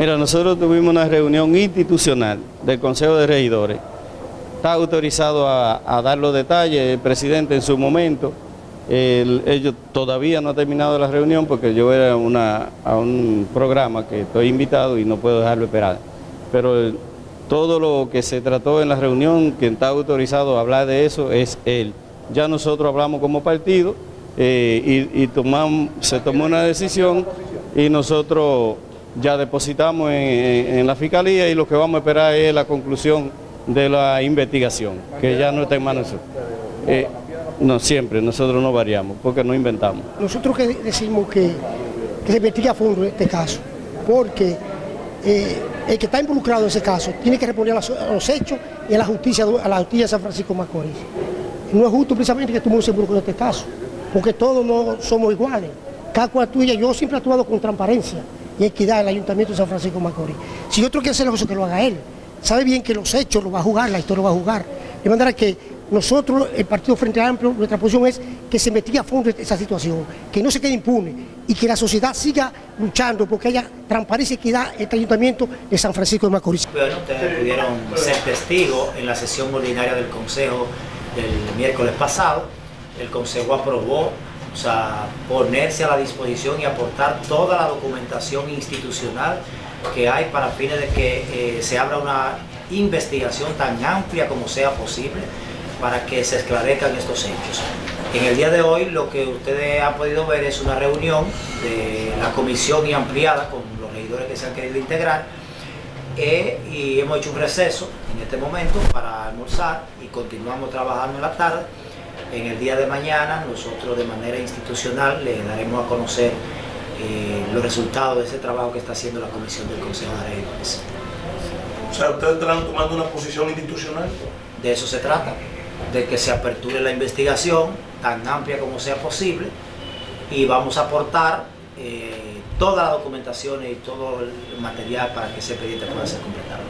Mira, nosotros tuvimos una reunión institucional del Consejo de Regidores. Está autorizado a, dar los detalles el presidente en su momento. ellos todavía no ha terminado la reunión porque yo era a un programa que estoy invitado y no puedo dejarlo esperar. Pero todo lo que se trató en la reunión, quien está autorizado a hablar de eso es él. Ya nosotros hablamos como partido eh, y, se tomó una decisión y nosotros ya depositamos en, la fiscalía y lo que vamos a esperar es la conclusión de la investigación, que ya no está en manos eh, no, siempre, nosotros no variamos, porque no inventamos. Nosotros que decimos que, se investigue a fondo este caso, porque eh, el que está involucrado en ese caso tiene que responder a los, hechos y a la justicia, a la justicia de San Francisco Macorís. No es justo precisamente que tú se involucre en este caso, porque todos no somos iguales. Cada cual tuya, yo siempre he actuado con transparencia y equidad el Ayuntamiento de San Francisco de Macorís. Si otro quiere hacer eso, que lo haga él. Sabe bien que los hechos lo va a jugar, la historia lo va a jugar. De manera que nosotros, el Partido Frente Amplio, nuestra posición es que se investigue a fondo esa situación, que no se quede impune y que la sociedad siga luchando porque haya transparencia y equidad en este ayuntamiento de San Francisco de Macorís. Bueno, ustedes pudieron ser testigos en la sesión ordinaria del Consejo del miércoles pasado. El Consejo aprobó o sea, ponerse a la disposición y aportar toda la documentación institucional que hay para fines de que eh, se abra una investigación tan amplia como sea posible para que se esclarezcan estos hechos. En el día de hoy lo que ustedes han podido ver es una reunión de la comisión y ampliada con los regidores que se han querido integrar eh, y hemos hecho un receso en este momento para almorzar y continuamos trabajando en la tarde en el día de mañana nosotros de manera institucional le daremos a conocer eh, los resultados de ese trabajo que está haciendo la Comisión del Consejo de Regidores. O sea, ¿ustedes están tomando una posición institucional? De eso se trata, de que se aperture la investigación tan amplia como sea posible y vamos a aportar eh, toda la documentación y todo el material para que ese expediente pueda ser completado.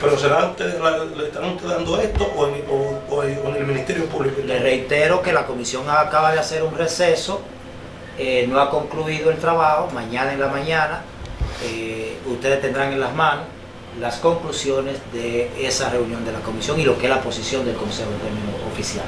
¿Pero será usted, le están ustedes dando esto o en, el Ministerio Público? Le reitero que la comisión acaba de hacer un receso, eh, no ha concluido el trabajo, mañana en la mañana eh, ustedes tendrán en las manos las conclusiones de esa reunión de la comisión y lo que es la posición del Consejo de Término Oficial.